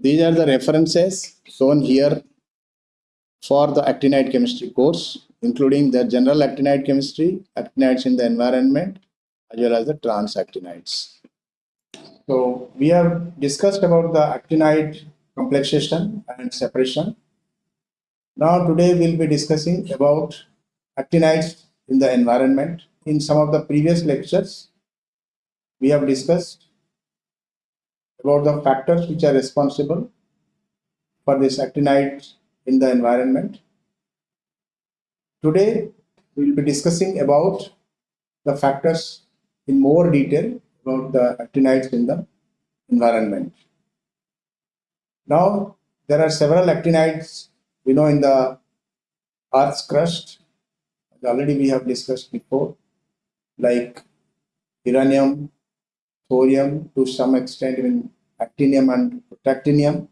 These are the references shown here for the actinide chemistry course, including the general actinide chemistry, actinides in the environment, as well as the transactinides. So we have discussed about the actinide complexation and separation. Now today we'll be discussing about actinides in the environment. In some of the previous lectures, we have discussed about the factors which are responsible for this actinides in the environment. Today, we will be discussing about the factors in more detail about the actinides in the environment. Now, there are several actinides we know in the Earth's crust. Already we have discussed before, like uranium, thorium, to some extent even actinium and protactinium.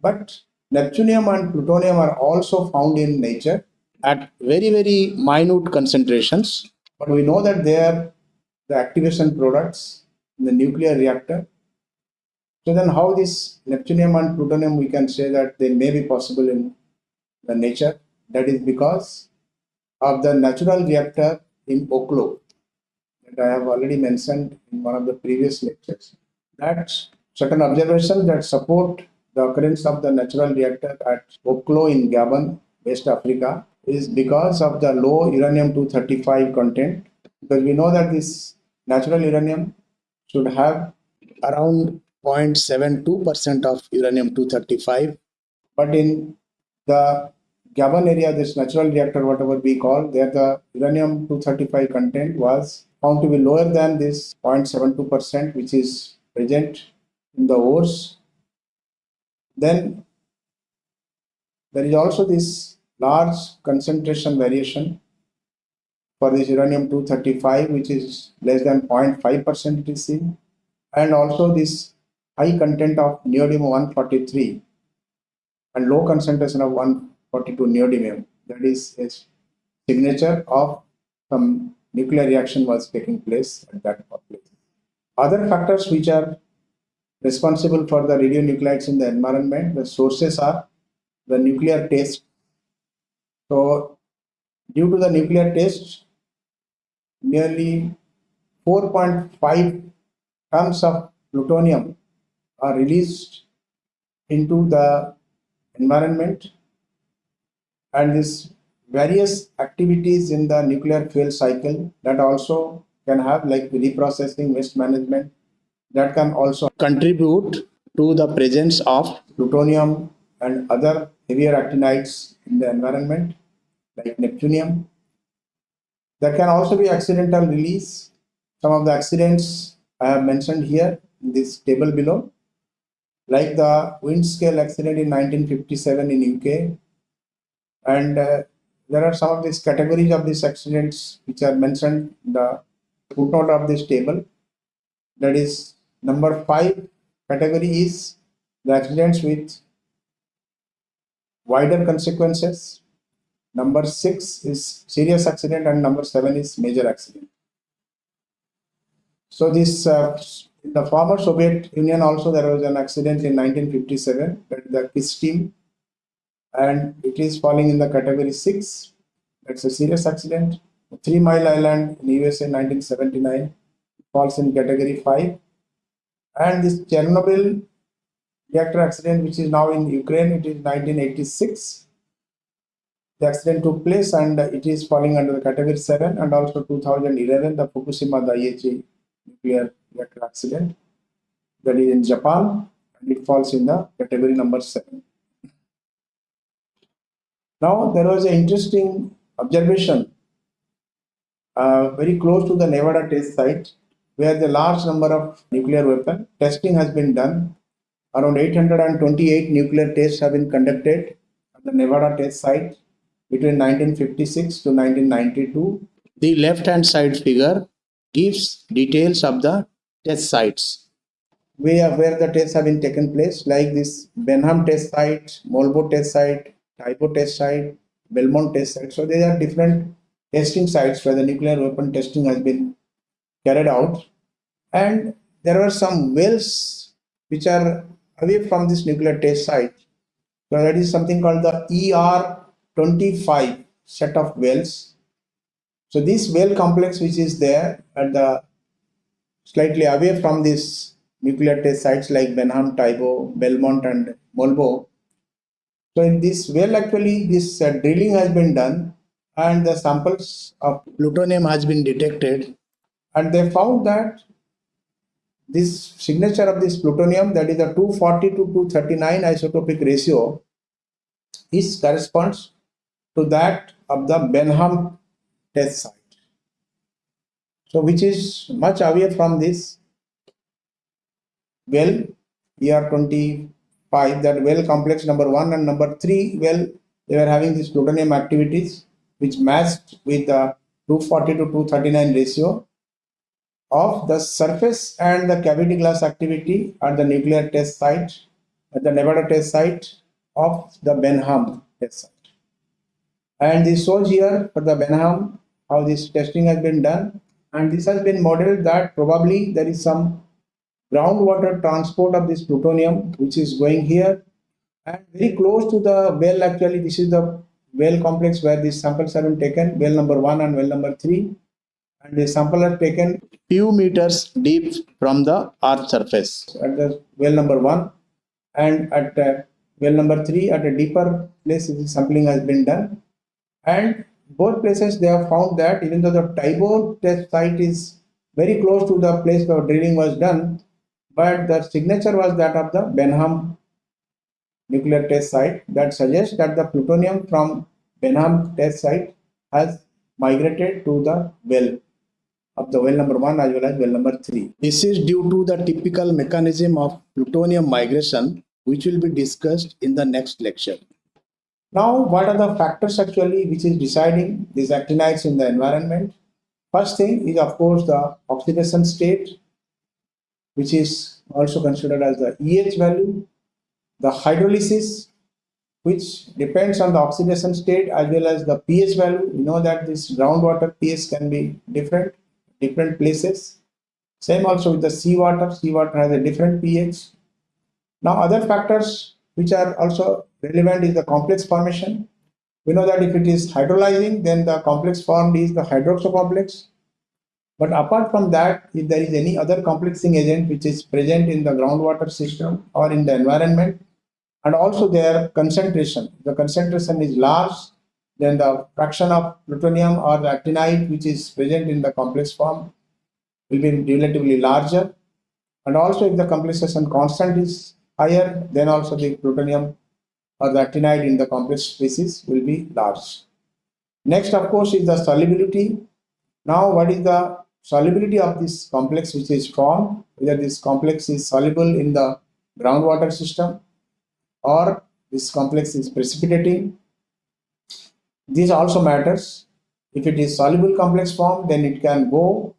But neptunium and plutonium are also found in nature at very, very minute concentrations. But we know that they are the activation products in the nuclear reactor. So then how this neptunium and plutonium, we can say that they may be possible in the nature. That is because of the natural reactor in Oklo that I have already mentioned in one of the previous lectures. That certain observations that support the occurrence of the natural reactor at Oklo in Gabon, West Africa, is because of the low uranium-235 content. Because we know that this natural uranium should have around 0.72% of uranium-235. But in the Gabon area, this natural reactor, whatever we call, there the uranium-235 content was found to be lower than this 0.72%, which is present in the ores. Then there is also this large concentration variation for this uranium-235 which is less than 0.5% it is seen and also this high content of neodymium-143 and low concentration of 142 neodymium that is a signature of some nuclear reaction was taking place at that place. Other factors which are responsible for the radionuclides in the environment, the sources are the nuclear test. So due to the nuclear test, nearly 4.5 tons of plutonium are released into the environment and this various activities in the nuclear fuel cycle that also can have like reprocessing waste management that can also contribute to the presence of plutonium and other heavier actinides in the environment like neptunium there can also be accidental release. Some of the accidents I have mentioned here in this table below, like the Windscale accident in 1957 in UK. And uh, there are some of these categories of these accidents which are mentioned in the footnote of this table. That is number five category is the accidents with wider consequences Number six is serious accident and number seven is major accident. So this, uh, in the former Soviet Union also there was an accident in 1957, that the Kyshtym and it is falling in the category six. That's a serious accident. Three Mile Island in USA 1979 falls in category five. And this Chernobyl reactor accident, which is now in Ukraine, it is 1986 the accident took place and it is falling under the category 7 and also 2011 the Fukushima Daiichi nuclear reactor accident that is in Japan and it falls in the category number 7. Now there was an interesting observation uh, very close to the Nevada test site where the large number of nuclear weapon testing has been done. Around 828 nuclear tests have been conducted at the Nevada test site between 1956 to 1992. The left hand side figure gives details of the test sites where, where the tests have been taken place like this Benham test site, Molbo test site, Tybo test site, Belmont test site. So there are different testing sites where the nuclear weapon testing has been carried out and there are some wells which are away from this nuclear test site. So that is something called the ER25 set of wells. So this well complex which is there at the slightly away from this nuclear test sites like Benham, Tybo, Belmont and Molbo. So in this well actually this uh, drilling has been done and the samples of plutonium has been detected and they found that this signature of this plutonium that is a 240 to 239 isotopic ratio is corresponds to that of the Benham test site. So which is much away from this well ER25 that well complex number 1 and number 3 well they were having these plutonium activities which matched with the 240 to 239 ratio of the surface and the cavity glass activity at the nuclear test site at the Nevada test site of the Benham test site. And this shows here for the Benham how this testing has been done and this has been modeled that probably there is some groundwater transport of this plutonium which is going here. And very close to the well actually this is the well complex where these samples have been taken well number one and well number three. And the sample are taken few meters deep from the earth surface. At the well number one and at uh, well number three at a deeper place the sampling has been done. And both places they have found that even though the Tybo test site is very close to the place where drilling was done but the signature was that of the Benham nuclear test site that suggests that the plutonium from Benham test site has migrated to the well of the well number 1 as well as well number 3. This is due to the typical mechanism of plutonium migration which will be discussed in the next lecture. Now what are the factors actually which is deciding these actinides in the environment? First thing is of course the oxidation state which is also considered as the EH value, the hydrolysis which depends on the oxidation state as well as the pH value. You know that this groundwater pH can be different different places. Same also with the seawater. Seawater has a different pH. Now other factors which are also relevant is the complex formation. We know that if it is hydrolyzing, then the complex formed is the hydroxo complex. But apart from that, if there is any other complexing agent which is present in the groundwater system or in the environment, and also their concentration, the concentration is large, then the fraction of plutonium or the actinide which is present in the complex form will be relatively larger. And also if the complexation constant is higher, then also the plutonium or the actinide in the complex species will be large. Next, of course, is the solubility. Now, what is the solubility of this complex which is formed? Whether this complex is soluble in the groundwater system or this complex is precipitating this also matters. If it is soluble complex form, then it can go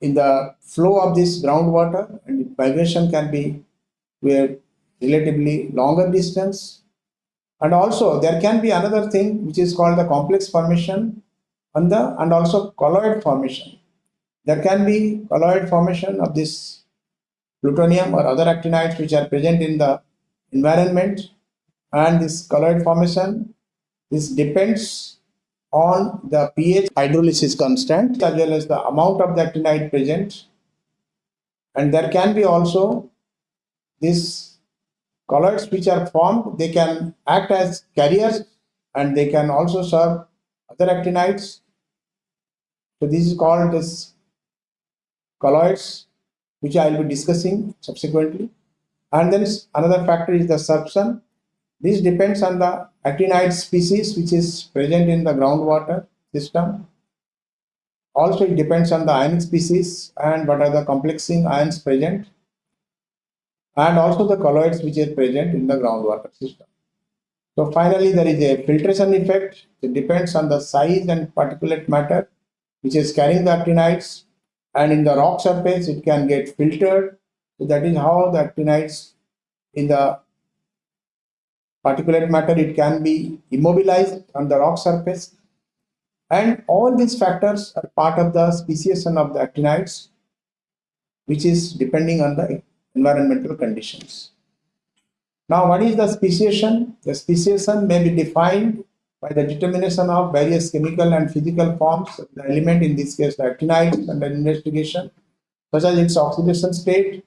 in the flow of this groundwater and migration can be a relatively longer distance. And also there can be another thing which is called the complex formation and, the, and also colloid formation. There can be colloid formation of this plutonium or other actinides which are present in the environment and this colloid formation this depends on the pH hydrolysis constant as well as the amount of the actinide present. And there can be also these colloids which are formed, they can act as carriers and they can also serve other actinides. So this is called as colloids which I will be discussing subsequently. And then another factor is the sorption. This depends on the actinide species which is present in the groundwater system. Also, it depends on the ionic species and what are the complexing ions present and also the colloids which are present in the groundwater system. So finally, there is a filtration effect. It depends on the size and particulate matter which is carrying the actinides and in the rock surface it can get filtered. So that is how the actinides in the particulate matter, it can be immobilized on the rock surface. And all these factors are part of the speciation of the actinides, which is depending on the environmental conditions. Now, what is the speciation? The speciation may be defined by the determination of various chemical and physical forms the element, in this case the actinide under investigation, such as its oxidation state,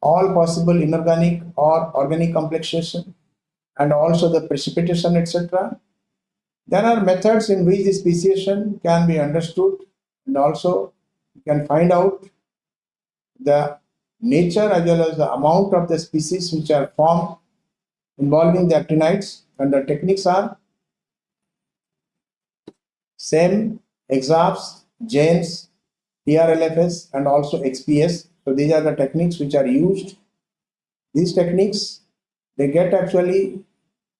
all possible inorganic or organic complexation, and also the precipitation, etc. There are methods in which the speciation can be understood and also you can find out the nature as well as the amount of the species which are formed involving the actinides and the techniques are same EXAFS, XANES, TRLFS and also XPS. So these are the techniques which are used. These techniques, they get actually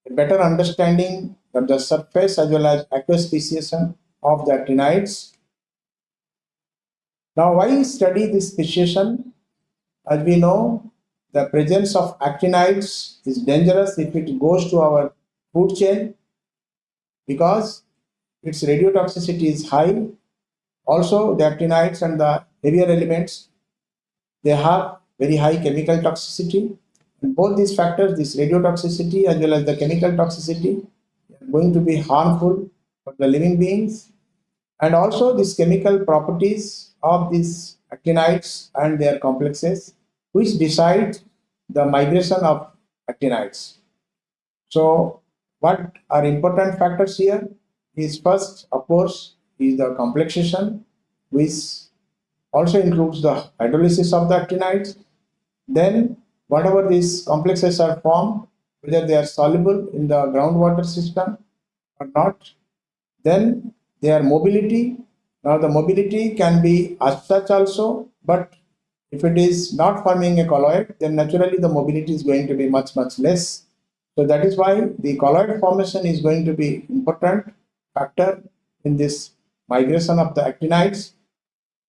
a better understanding of the surface as well as aqueous speciation of the actinides. Now why study this speciation? As we know, the presence of actinides is dangerous if it goes to our food chain because its radiotoxicity is high. Also, the actinides and the heavier elements, they have very high chemical toxicity. And both these factors, this radiotoxicity as well as the chemical toxicity, are going to be harmful for the living beings. And also these chemical properties of these actinides and their complexes, which decide the migration of actinides. So what are important factors here? is first, of course, is the complexation, which also includes the hydrolysis of the actinides. Then, whatever these complexes are formed, whether they are soluble in the groundwater system or not. Then, their mobility. Now, the mobility can be as such also, but if it is not forming a colloid, then naturally the mobility is going to be much, much less. So that is why the colloid formation is going to be important factor in this migration of the actinides.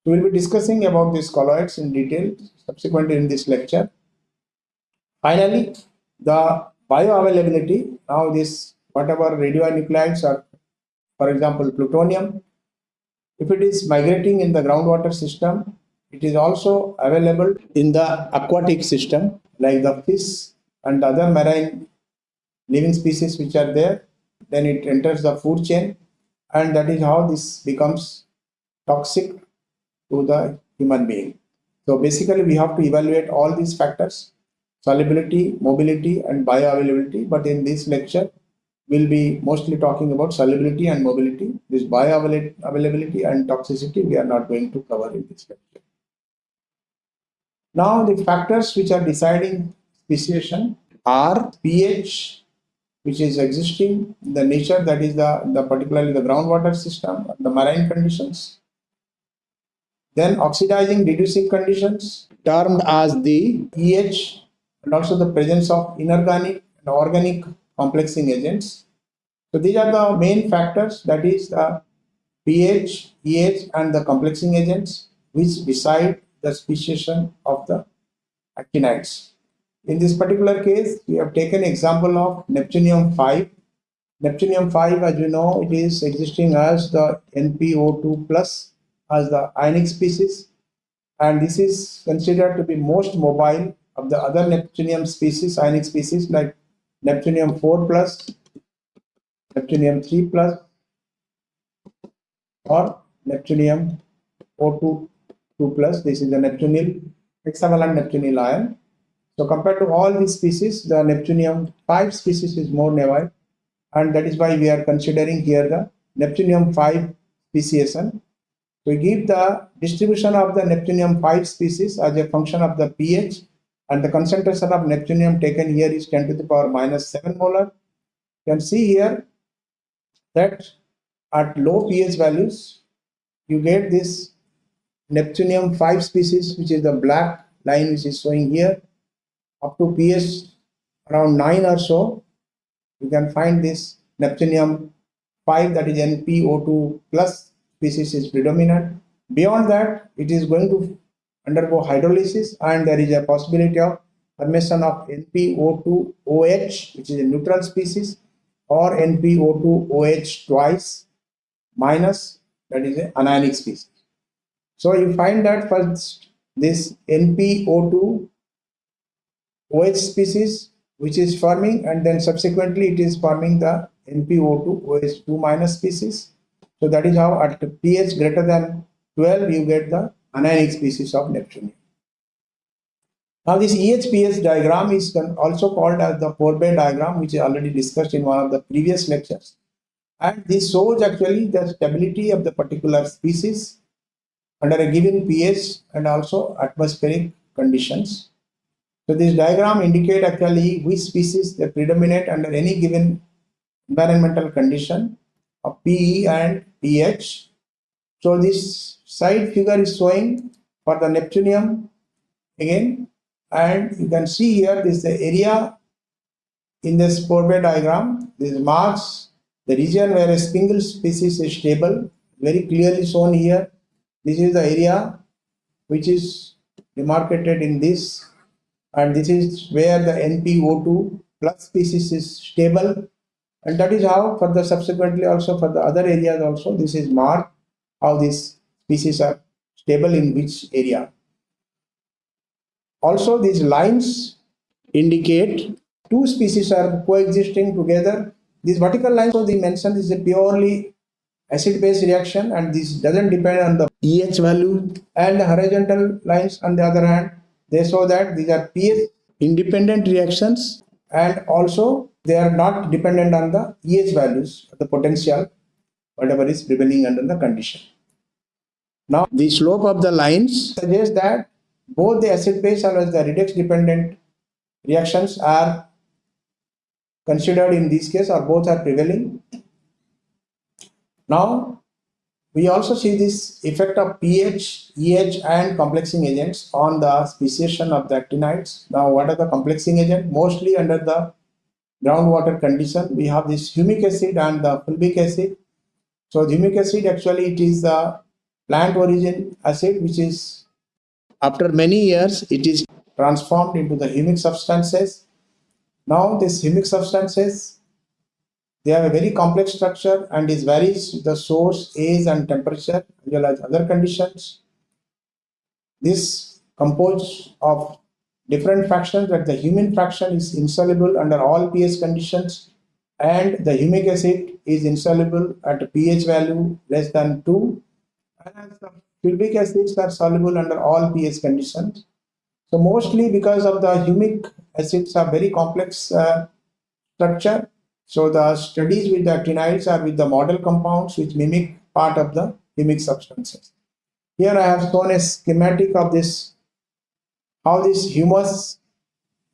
We will be discussing about these colloids in detail subsequently in this lecture. Finally, the bioavailability. Now this whatever radionuclides are, for example, plutonium, if it is migrating in the groundwater system, it is also available in the aquatic system like the fish and other marine living species which are there then it enters the food chain and that is how this becomes toxic to the human being. So basically we have to evaluate all these factors, solubility, mobility and bioavailability. But in this lecture, we'll be mostly talking about solubility and mobility. This bioavailability and toxicity we are not going to cover in this lecture. Now the factors which are deciding speciation are pH, which is existing, the nature that is the, the particularly the groundwater system, the marine conditions. Then oxidizing reducing conditions termed as the pH and also the presence of inorganic and organic complexing agents. So these are the main factors that is the pH, EH and the complexing agents which decide the speciation of the actinides. In this particular case, we have taken example of Neptunium-5. Neptunium-5, as you know, it is existing as the NPO2 plus as the ionic species. And this is considered to be most mobile of the other Neptunium species, ionic species like Neptunium-4 plus, Neptunium-3 plus, or Neptunium O2 2 plus. This is the Neptunyl hexavalent Neptunyl ion. So compared to all these species, the Neptunium 5 species is more naive and that is why we are considering here the Neptunium 5 speciation. We give the distribution of the Neptunium 5 species as a function of the pH and the concentration of Neptunium taken here is 10 to the power minus 7 molar. You can see here that at low pH values, you get this Neptunium 5 species, which is the black line which is showing here, up to pH around 9 or so, you can find this Neptunium 5 that is NPO2 plus species is predominant. Beyond that, it is going to undergo hydrolysis and there is a possibility of formation of NPO2OH which is a neutral species or NPO2OH twice minus that is an anionic species. So you find that first this NPO2 OH species which is forming and then subsequently it is forming the NPO2 OH2 minus species. So that is how at pH greater than 12 you get the anionic species of Neptunium. Now this EHPS diagram is also called as the Pourbaix diagram which is already discussed in one of the previous lectures. And this shows actually the stability of the particular species under a given pH and also atmospheric conditions. So this diagram indicate actually which species they predominate under any given environmental condition of PE and pH. So this side figure is showing for the Neptunium again and you can see here this is the area in this Pourbaix diagram. This marks the region where a single species is stable very clearly shown here. This is the area which is demarcated in this and this is where the NPO2 plus species is stable and that is how for the subsequently also for the other areas also this is marked how these species are stable in which area. Also, these lines indicate two species are coexisting together. These vertical lines, so they mentioned is a purely acid-base reaction and this doesn't depend on the pH value and the horizontal lines on the other hand, they show that these are pH independent reactions and also they are not dependent on the EH values, the potential, whatever is prevailing under the condition. Now, the slope of the lines suggests that both the acid base as well as the redox dependent reactions are considered in this case or both are prevailing. Now we also see this effect of pH, EH and complexing agents on the speciation of the actinides. Now what are the complexing agent? Mostly under the groundwater condition we have this humic acid and the fulvic acid. So humic acid actually it is the plant origin acid which is after many years, it is transformed into the humic substances. Now, this humic substances, they have a very complex structure and it varies the source, age and temperature as well as other conditions. This composed of different fractions that the humin fraction is insoluble under all pH conditions and the humic acid is insoluble at pH value less than 2 and the Fulvic acids are soluble under all pH conditions. So mostly because of the humic acids are very complex uh, structure. So the studies with the actinides are with the model compounds which mimic part of the humic substances. Here I have shown a schematic of this, how this humus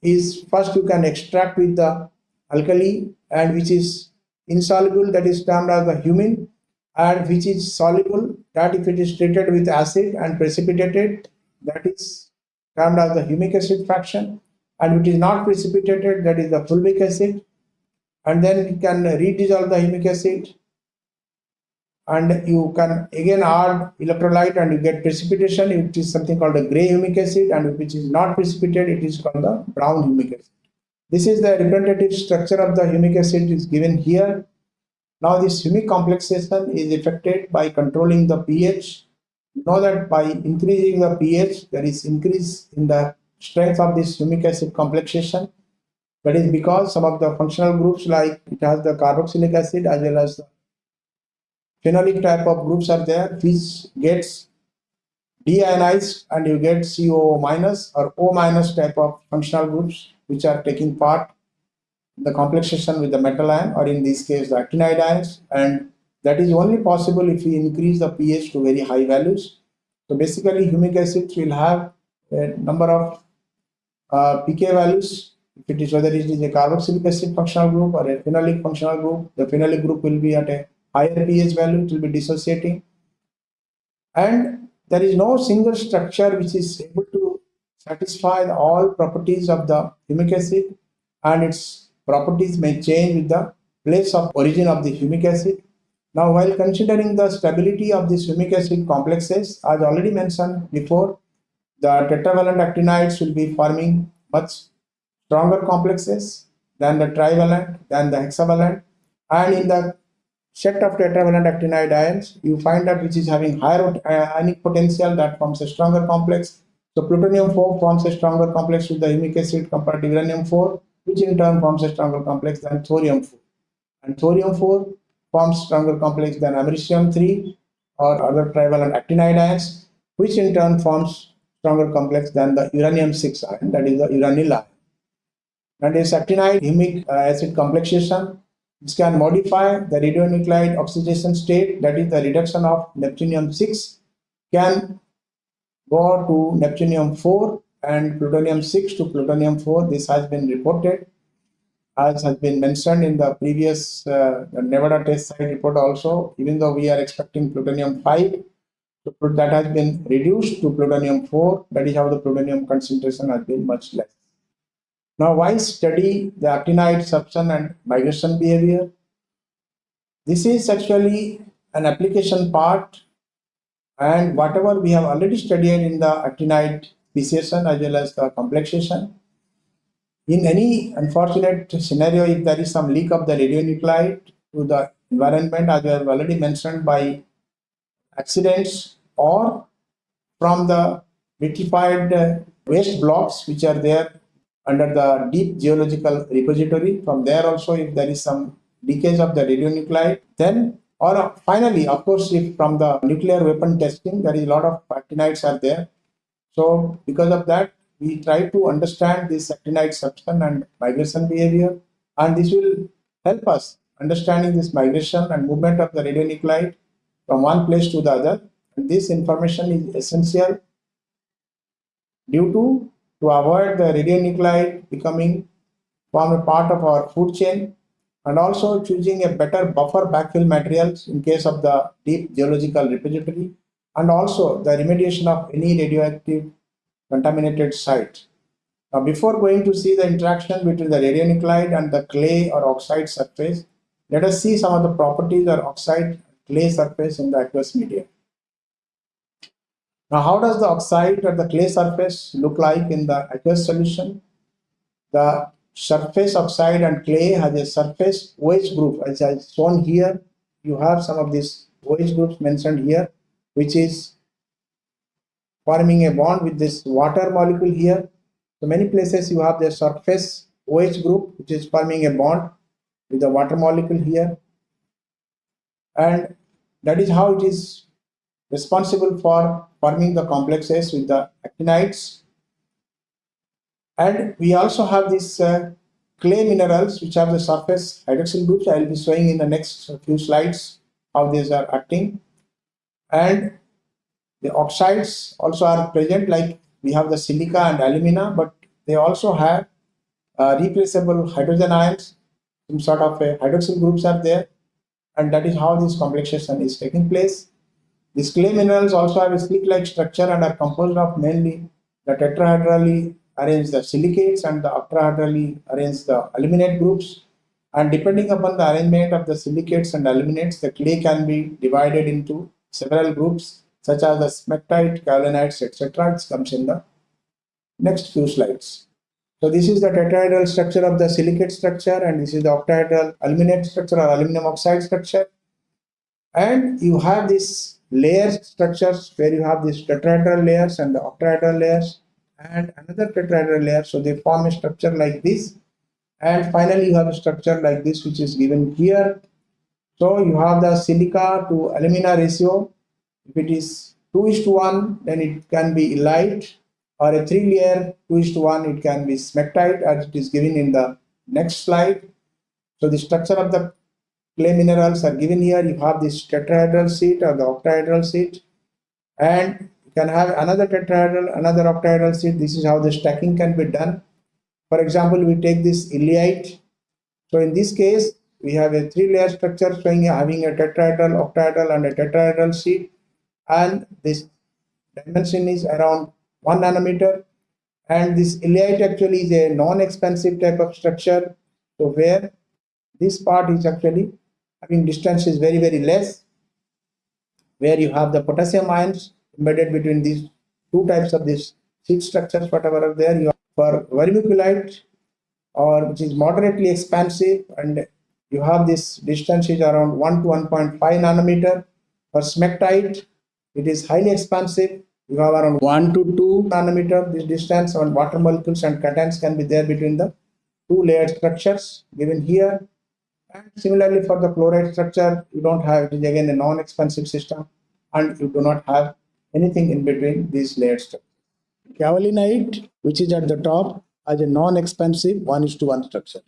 is first you can extract with the alkali and which is insoluble that is termed as the humin and which is soluble that if it is treated with acid and precipitated that is termed as the humic acid fraction and which is not precipitated that is the fulvic acid and then you can redissolve the humic acid and you can again add electrolyte and you get precipitation it is something called a gray humic acid and which is not precipitated it is called the brown humic acid this is the representative structure of the humic acid is given here now this humic complexation is affected by controlling the pH. You know that by increasing the pH, there is increase in the strength of this humic acid complexation. That is because some of the functional groups like it has the carboxylic acid as well as the phenolic type of groups are there which gets deionized and you get CO minus or O minus type of functional groups which are taking part the complexation with the metal ion or in this case the actinide ions and that is only possible if we increase the pH to very high values. So basically humic acids will have a number of uh, pK values if it is whether it is a carboxylic acid functional group or a phenolic functional group the phenolic group will be at a higher pH value it will be dissociating and there is no single structure which is able to satisfy all properties of the humic acid and its properties may change with the place of origin of the humic acid. Now, while considering the stability of these humic acid complexes, as already mentioned before, the tetravalent actinides will be forming much stronger complexes than the trivalent, than the hexavalent. And in the set of tetravalent actinide ions, you find that which is having higher uh, ionic potential that forms a stronger complex. So plutonium-4 forms a stronger complex with the humic acid compared to uranium-4, which in turn forms a stronger complex than thorium-4. And thorium-4 forms stronger complex than americium-3 or other trivalent actinide ions, which in turn forms stronger complex than the uranium-6 ion, that is the uranyl ion. And this actinide humic acid complexation this can modify the radionuclide oxidation state, that is the reduction of neptunium-6 can go to neptunium-4 and plutonium-6 to plutonium-4. This has been reported as has been mentioned in the previous uh, Nevada test site report also, even though we are expecting plutonium-5, that has been reduced to plutonium-4. That is how the plutonium concentration has been much less. Now, why study the actinide sorption and migration behavior? This is actually an application part and whatever we have already studied in the actinide speciation as well as the complexation. In any unfortunate scenario, if there is some leak of the radionuclide to the environment, as we have already mentioned by accidents or from the vitrified uh, waste blocks which are there under the deep geological repository. From there also, if there is some leakage of the radionuclide, then or uh, finally, of course, if from the nuclear weapon testing, there is a lot of actinides are there. So because of that, we try to understand this actinide substance and migration behavior, and this will help us understanding this migration and movement of the radionuclide from one place to the other. And this information is essential due to to avoid the radionuclide becoming form a part of our food chain and also choosing a better buffer backfill materials in case of the deep geological repository and also the remediation of any radioactive contaminated site. Now before going to see the interaction between the radionuclide and the clay or oxide surface, let us see some of the properties of oxide clay surface in the aqueous medium. Now, how does the oxide or the clay surface look like in the aqueous solution? The surface oxide and clay has a surface OH group as I shown here. You have some of these OH groups mentioned here, which is forming a bond with this water molecule here. So many places you have the surface OH group, which is forming a bond with the water molecule here. And that is how it is responsible for forming the complexes with the actinides. And we also have these uh, clay minerals which have the surface hydroxyl groups. I will be showing in the next few slides how these are acting. And the oxides also are present like we have the silica and alumina, but they also have uh, replaceable hydrogen ions, some sort of a hydroxyl groups are there. And that is how this complexation is taking place. These clay minerals also have a slick-like structure and are composed of mainly the tetrahedrally arranged the silicates and the octahedrally arranged the aluminate groups. And depending upon the arrangement of the silicates and aluminates, the clay can be divided into several groups such as the smectite, kaolinites, etc. It comes in the next few slides. So this is the tetrahedral structure of the silicate structure and this is the octahedral aluminate structure or aluminum oxide structure. And you have this layer structures where you have these tetrahedral layers and the octahedral layers and another tetrahedral layer. So they form a structure like this. And finally, you have a structure like this, which is given here. So you have the silica to alumina ratio. If it is 2 is to 1, then it can be illite or a three layer 2 is to 1, it can be smectite as it is given in the next slide. So the structure of the clay minerals are given here. You have this tetrahedral sheet or the octahedral sheet and you can have another tetrahedral, another octahedral sheet. This is how the stacking can be done. For example, we take this illite. So in this case, we have a three layer structure showing having a tetrahedral, octahedral and a tetrahedral sheet and this dimension is around 1 nanometer and this illite actually is a non-expansive type of structure so where this part is actually having distance is very, very less, where you have the potassium ions embedded between these two types of these sheet structures, whatever are there. You for vermiculite, or which is moderately expansive, and you have this distance is around 1 to 1.5 nanometer. For smectite, it is highly expansive, you have around 1 to 2 nanometer this distance and water molecules and cations can be there between the two layered structures given here and similarly for the chlorite structure you don't have it is again a non-expansive system and you do not have anything in between these layered structures. Kaolinite which is at the top has a non-expansive 1 is to 1 structure.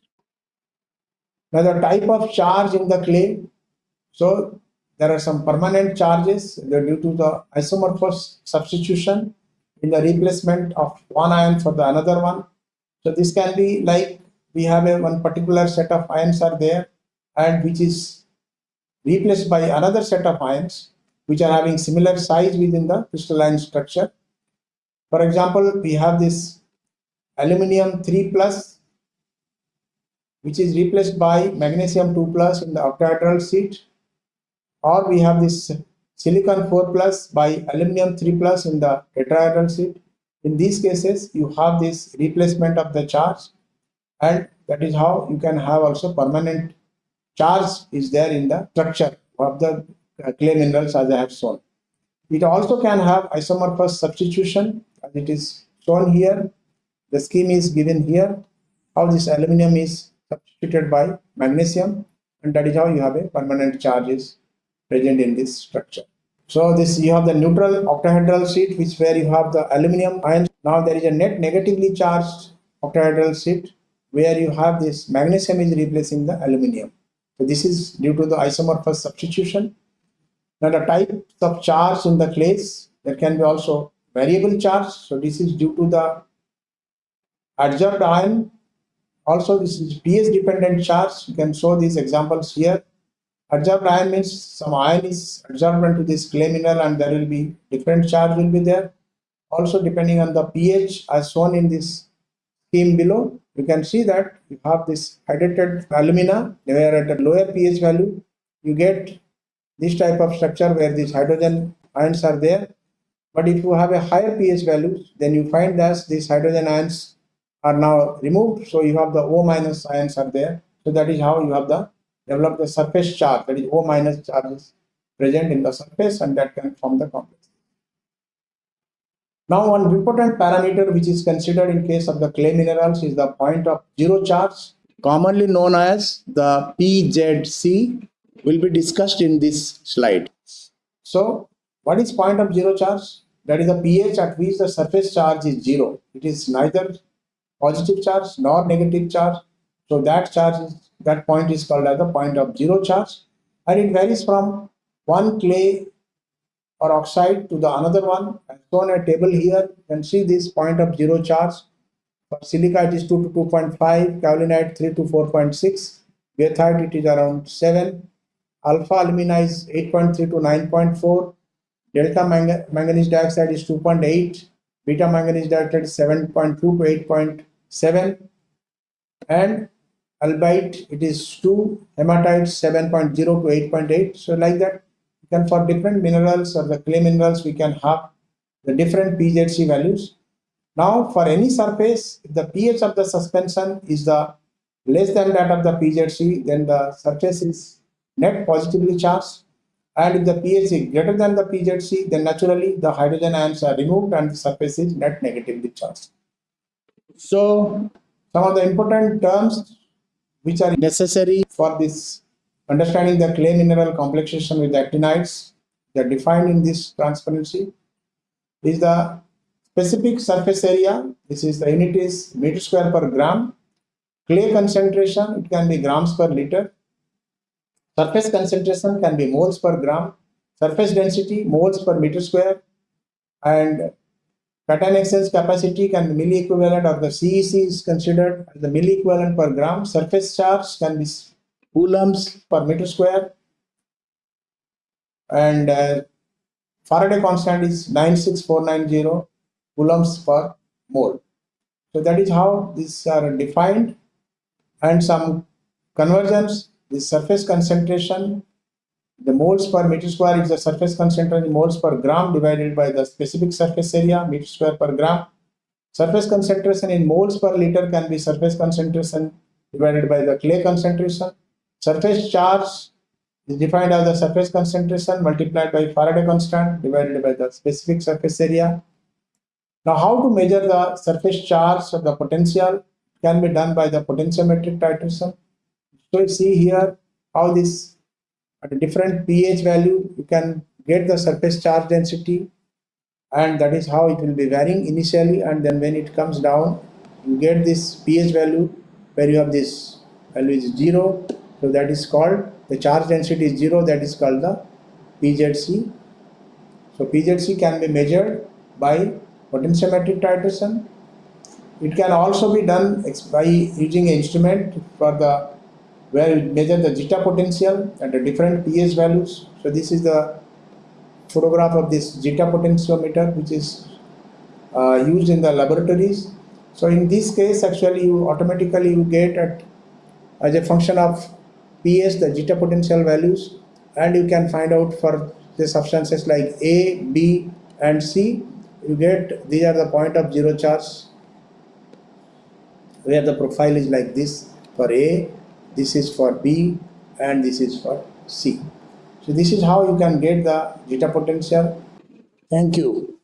Now the type of charge in the clay so there are some permanent charges due to the isomorphous substitution in the replacement of one ion for the another one. So this can be like we have a one particular set of ions are there and which is replaced by another set of ions which are having similar size within the crystalline structure. For example, we have this aluminum 3 plus which is replaced by magnesium 2 plus in the octahedral sheet or we have this silicon 4 plus by aluminum 3 plus in the tetrahedral sheet. In these cases, you have this replacement of the charge and that is how you can have also permanent charge is there in the structure of the uh, clay minerals as I have shown. It also can have isomorphous substitution as it is shown here. The scheme is given here how this aluminum is substituted by magnesium and that is how you have a permanent charges present in this structure. So this you have the neutral octahedral sheet which where you have the aluminum ions. Now there is a net negatively charged octahedral sheet where you have this magnesium is replacing the aluminum. So this is due to the isomorphous substitution. Now the types of charge in the clays there can be also variable charge. So this is due to the adsorbed ion. Also this is pH dependent charge. You can show these examples here Adsorbed ion means some ion is adsorbed into this clay mineral and there will be different charge will be there. Also depending on the pH as shown in this scheme below, you can see that you have this hydrated alumina where at a lower pH value you get this type of structure where these hydrogen ions are there. But if you have a higher pH value, then you find that these hydrogen ions are now removed. So you have the O minus ions are there. So that is how you have the develop the surface charge that is O minus charges present in the surface and that can form the complex. Now one important parameter which is considered in case of the clay minerals is the point of zero charge commonly known as the PZC will be discussed in this slide. So what is point of zero charge? That is the pH at which the surface charge is zero. It is neither positive charge nor negative charge. So that charge is that point is called as the point of zero charge and it varies from one clay or oxide to the another one as shown a table here you can see this point of zero charge. For silica it is 2 to 2.5 kaolinite 3 to 4.6 goethite it is around 7 alpha alumina is 8.3 to 9.4 delta manganese dioxide is 2.8 beta manganese dioxide is 7.2 to 8.7 and albite it is 2 hematite 7.0 to 8.8 so like that then for different minerals or the clay minerals we can have the different PZC values. Now for any surface if the pH of the suspension is the less than that of the PZC then the surface is net positively charged. And if the pH is greater than the PZC then naturally the hydrogen ions are removed and the surface is net negatively charged. So some of the important terms which are necessary for this understanding the clay mineral complexation with actinides that defined in this transparency is the specific surface area this is the unit is meter square per gram. Clay concentration it can be grams per liter. Surface concentration can be moles per gram. Surface density moles per meter square. And Cation exchange capacity can be milli equivalent or the CEC is considered as the milli equivalent per gram. Surface charge can be coulombs per meter square. And uh, Faraday constant is 96490 coulombs per mole. So that is how these are defined and some conversions, the surface concentration the moles per meter square is the surface concentration moles per gram divided by the specific surface area meter square per gram. Surface concentration in moles per liter can be surface concentration divided by the clay concentration. Surface charge is defined as the surface concentration multiplied by Faraday constant divided by the specific surface area. Now, how to measure the surface charge of the potential can be done by the potentiometric titration. So, you see here how this at a different pH value you can get the surface charge density and that is how it will be varying initially and then when it comes down you get this pH value where you have this value is 0 so that is called the charge density is 0 that is called the PZC. So PZC can be measured by potentiometric titration. It can also be done by using an instrument for the where we measure the zeta potential at the different pH values. So this is the photograph of this zeta potentiometer which is uh, used in the laboratories. So in this case actually you automatically you get at as a function of pH the zeta potential values and you can find out for the substances like A, B and C you get these are the point of zero charge where the profile is like this for A, this is for B and this is for C. So this is how you can get the zeta potential. Thank you.